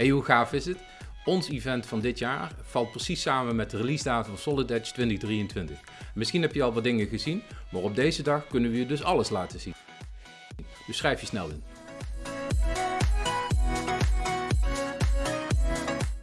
Hey, hoe gaaf is het? Ons event van dit jaar valt precies samen met de release datum van Solid Edge 2023. Misschien heb je al wat dingen gezien, maar op deze dag kunnen we je dus alles laten zien. Dus schrijf je snel in.